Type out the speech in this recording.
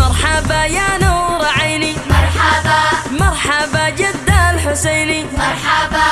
مرحبا يا نور عيني. مرحبا. مرحبا جد الحسيني. مرحبا.